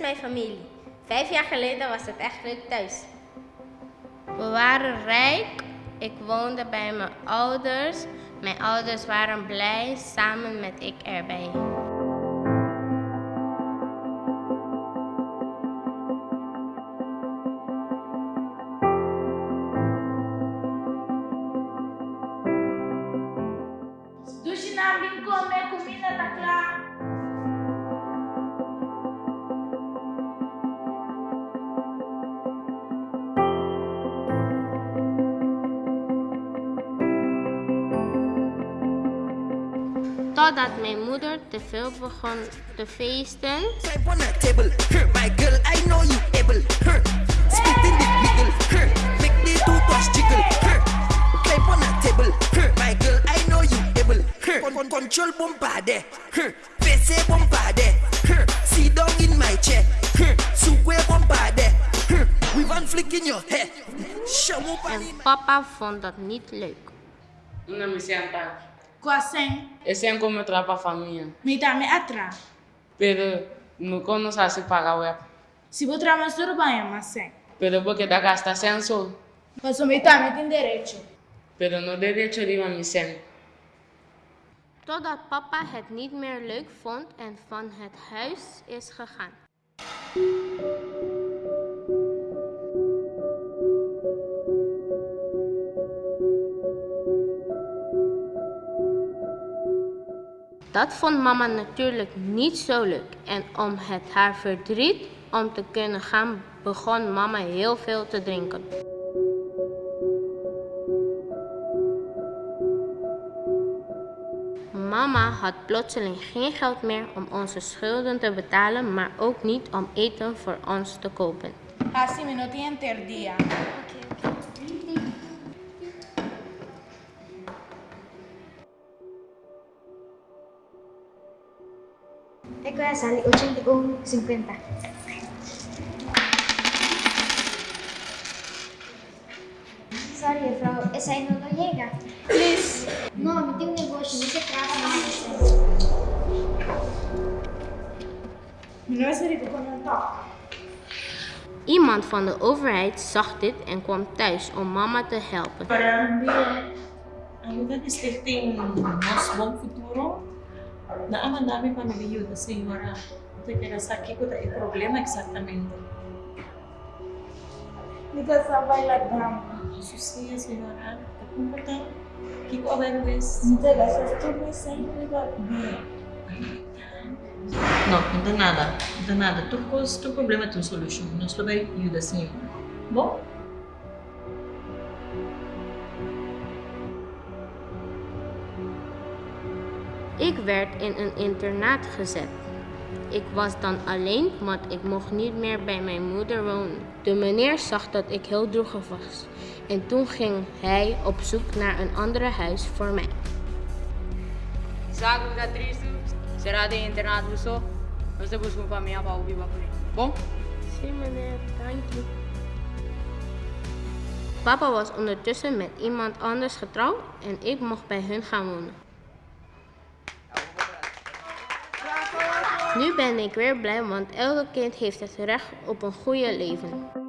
mijn familie. Vijf jaar geleden was het echt leuk thuis. We waren rijk. Ik woonde bij mijn ouders. Mijn ouders waren blij, samen met ik erbij. Douche namin ko, girl, I know you able. Huh. Con con control bombade. PC bombade. Sit down in my chair. Sukwe bombade, huh. We one flick in your head. En papa vond dat niet leuk. Una Kwaseng, Esse é como trapa a família. may tami atra. Pero no cono sa se paga web. Si bo trama suru ba yan maseng. Pero porque da gasta senso. Paso may tami tin derecho. Pero no derecho de ir a mi sen. Totdat papa het niet meer leuk vond en van het huis is gegaan. Dat vond mama natuurlijk niet zo leuk en om het haar verdriet om te kunnen gaan begon mama heel veel te drinken. Mama had plotseling geen geld meer om onze schulden te betalen, maar ook niet om eten voor ons te kopen. Kasi minuti yan ter dia. Eh, Kuya Sally, 80 o 50. Sorry, mevrouw, es ahí no lo llega. Please. No, no tengo negocio, no se trata. Iemand van de overheid zag dit en kwam thuis om mama te helpen. para hindi ayudan expecting mas bom futuro Naaman me pamilya, Senhora, de que nasa kiko tayo problema exactamente. só sa bailadam. Jesus niya, Senhora, kapunta que eu verwes. Nita gasas tu me sempre va Não, não dá nada, não dá nada. Tu causa, tu problema, tu solução. Nós também ajuda, Senhor. Bom? Ik werd in een internaat gezet. Ik was dan alleen, want ik mocht niet meer bij mijn moeder wonen. De meneer zag dat ik heel droevig was. En toen ging hij op zoek naar een ander huis voor mij. Sabe o que é triste? Será de internato só? Você busca uma família para ouvir para Bom? Zie meneer, dank je. Papa was ondertussen met iemand anders getrouwd en ik mocht bij hun gaan wonen. Nu ben ik weer blij, want elke kind heeft het recht op een goede leven.